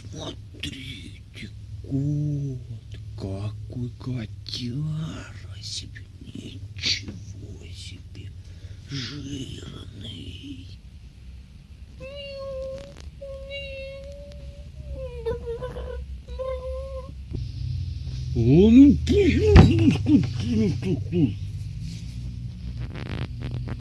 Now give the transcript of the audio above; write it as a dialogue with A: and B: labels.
A: Смотрите, кот, какой котяра себе, ничего себе, жирный. Он